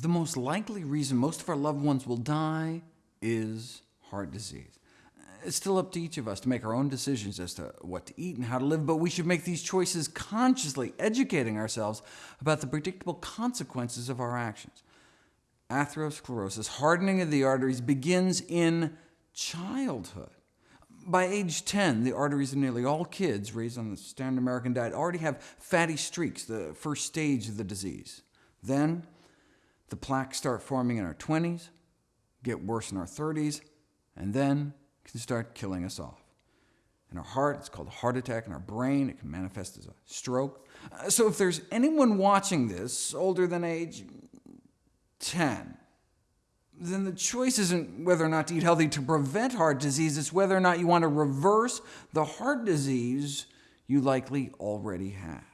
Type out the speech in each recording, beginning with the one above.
the most likely reason most of our loved ones will die is heart disease. It's still up to each of us to make our own decisions as to what to eat and how to live, but we should make these choices consciously, educating ourselves about the predictable consequences of our actions. Atherosclerosis, hardening of the arteries, begins in childhood. By age 10, the arteries of nearly all kids raised on the standard American diet already have fatty streaks, the first stage of the disease. Then, the plaques start forming in our 20s, get worse in our 30s, and then can start killing us off. In our heart, it's called a heart attack. In our brain, it can manifest as a stroke. Uh, so if there's anyone watching this older than age 10, then the choice isn't whether or not to eat healthy to prevent heart disease, it's whether or not you want to reverse the heart disease you likely already have.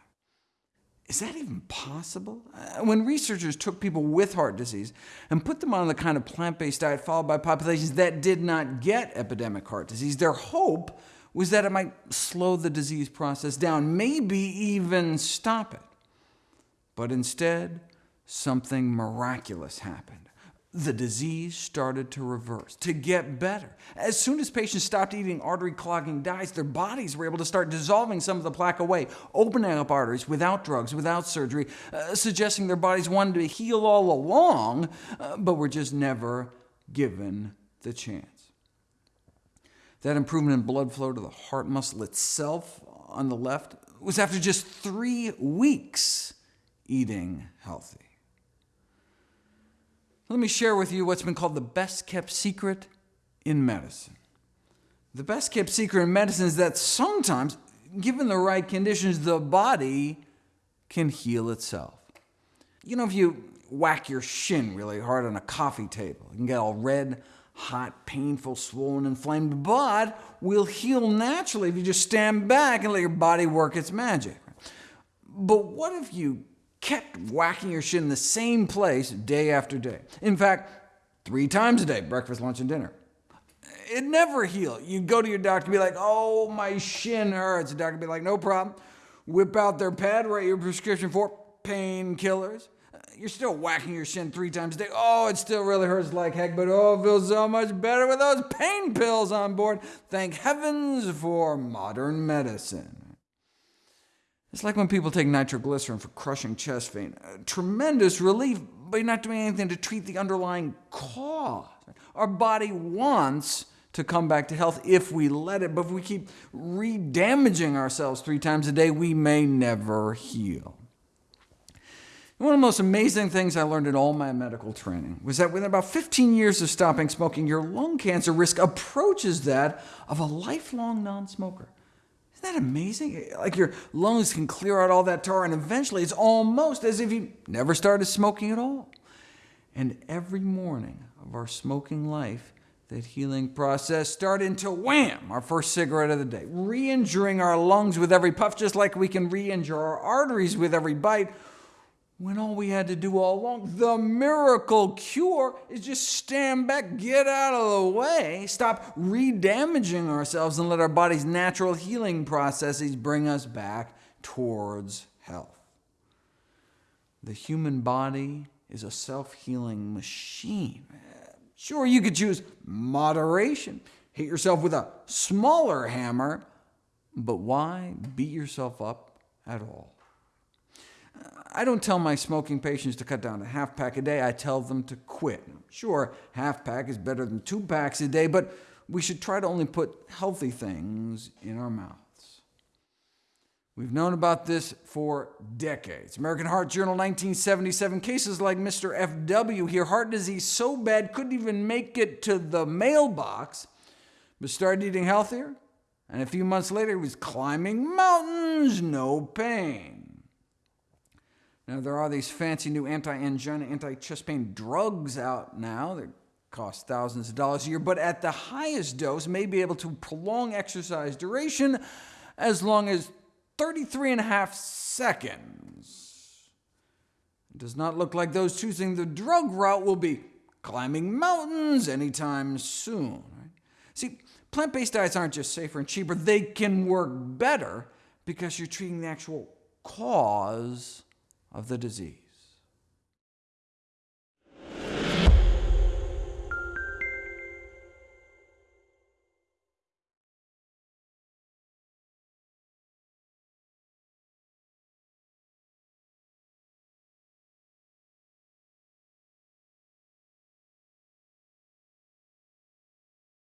Is that even possible? Uh, when researchers took people with heart disease and put them on the kind of plant-based diet followed by populations that did not get epidemic heart disease, their hope was that it might slow the disease process down, maybe even stop it. But instead, something miraculous happened the disease started to reverse, to get better. As soon as patients stopped eating artery-clogging diets, their bodies were able to start dissolving some of the plaque away, opening up arteries without drugs, without surgery, uh, suggesting their bodies wanted to heal all along, uh, but were just never given the chance. That improvement in blood flow to the heart muscle itself on the left was after just three weeks eating healthy. Let me share with you what's been called the best-kept secret in medicine. The best-kept secret in medicine is that sometimes, given the right conditions, the body can heal itself. You know, if you whack your shin really hard on a coffee table, you can get all red, hot, painful, swollen, inflamed, but will heal naturally if you just stand back and let your body work its magic. But what if you kept whacking your shin in the same place day after day. In fact, three times a day, breakfast, lunch, and dinner. It never healed. You'd go to your doctor and be like, oh, my shin hurts. The doctor would be like, no problem. Whip out their pad, write your prescription for painkillers. You're still whacking your shin three times a day. Oh, it still really hurts like heck, but oh, it feels so much better with those pain pills on board. Thank heavens for modern medicine. It's like when people take nitroglycerin for crushing chest pain. A tremendous relief, but you're not doing anything to treat the underlying cause. Our body wants to come back to health if we let it, but if we keep re-damaging ourselves three times a day, we may never heal. One of the most amazing things I learned in all my medical training was that within about 15 years of stopping smoking, your lung cancer risk approaches that of a lifelong non-smoker. Isn't that amazing? Like your lungs can clear out all that tar, and eventually it's almost as if you never started smoking at all. And every morning of our smoking life, that healing process started to wham, our first cigarette of the day, re-injuring our lungs with every puff, just like we can re-injure our arteries with every bite, when all we had to do all along, the miracle cure, is just stand back, get out of the way, stop re-damaging ourselves, and let our body's natural healing processes bring us back towards health. The human body is a self-healing machine. Sure, you could choose moderation, hit yourself with a smaller hammer, but why beat yourself up at all? I don't tell my smoking patients to cut down to half pack a day, I tell them to quit. Sure, half pack is better than two packs a day, but we should try to only put healthy things in our mouths. We've known about this for decades. American Heart Journal 1977, cases like Mr. F.W. here, heart disease so bad couldn't even make it to the mailbox, but started eating healthier, and a few months later he was climbing mountains, no pain. Now, there are these fancy new anti-angina, anti-chest pain drugs out now that cost thousands of dollars a year, but at the highest dose may be able to prolong exercise duration as long as 33 and a half seconds. It does not look like those choosing the drug route will be climbing mountains anytime soon. Right? See, plant-based diets aren't just safer and cheaper, they can work better because you're treating the actual cause of the disease.